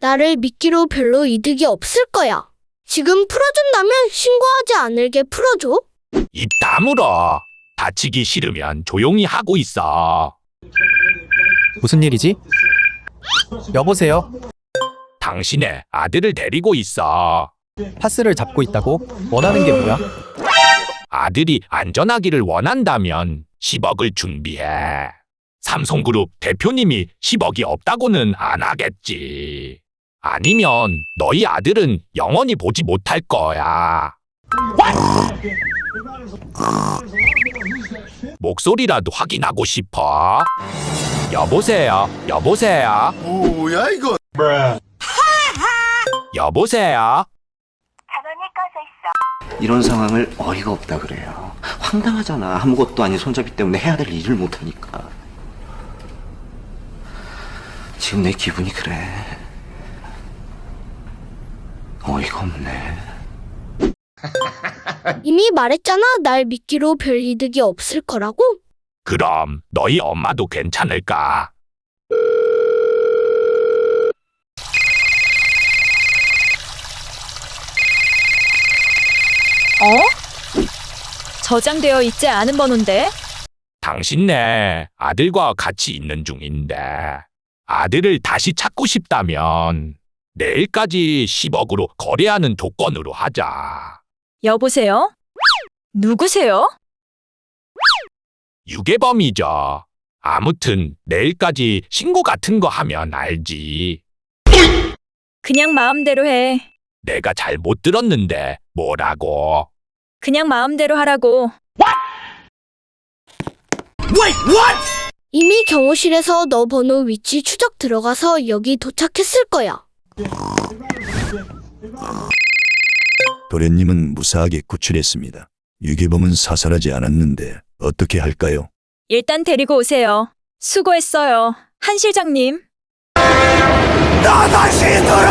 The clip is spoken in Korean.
나를 믿기로 별로 이득이 없을 거야. 지금 풀어준다면 신고하지 않을 게 풀어줘. 입 다물어. 다치기 싫으면 조용히 하고 있어. 무슨 일이지? 여보세요? 당신의 아들을 데리고 있어. 파스를 잡고 있다고? 원하는 게 뭐야? 아들이 안전하기를 원한다면 10억을 준비해. 삼성그룹 대표님이 10억이 없다고는 안 하겠지. 아니면 너희 아들은 영원히 보지 못할 거야. 목소리라도 확인하고 싶어. 여보세요. 여보세요. 뭐야 이거? 여보세요. 이런 상황을 어이가 없다 그래요. 황당하잖아. 아무것도 아닌 손잡이 때문에 해야 될 일을 못하니까. 지금 내 기분이 그래. 어이가 없네. 이미 말했잖아. 날 믿기로 별 이득이 없을 거라고. 그럼 너희 엄마도 괜찮을까? 어? 저장되어 있지 않은 번호인데? 당신네 아들과 같이 있는 중인데 아들을 다시 찾고 싶다면 내일까지 10억으로 거래하는 조건으로 하자. 여보세요? 누구세요? 유괴범이죠. 아무튼 내일까지 신고 같은 거 하면 알지. 그냥 마음대로 해. 내가 잘 못 들었는데 뭐라고? 그냥 마음대로 하라고. 이미 경호실에서 너 번호 위치 추적 들어가서 여기 도착했을 거야. 도련님은 무사하게 구출했습니다. 유괴범은 사살하지 않았는데 어떻게 할까요? 일단 데리고 오세요. 수고했어요. 한 실장님. 나 다시 돌아갈래!